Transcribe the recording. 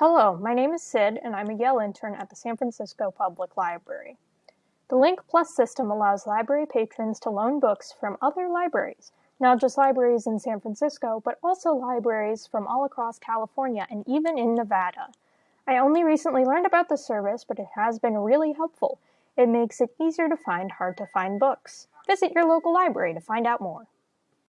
Hello, my name is Sid, and I'm a Yale intern at the San Francisco Public Library. The Link Plus system allows library patrons to loan books from other libraries, not just libraries in San Francisco, but also libraries from all across California and even in Nevada. I only recently learned about the service, but it has been really helpful. It makes it easier to find hard to find books. Visit your local library to find out more.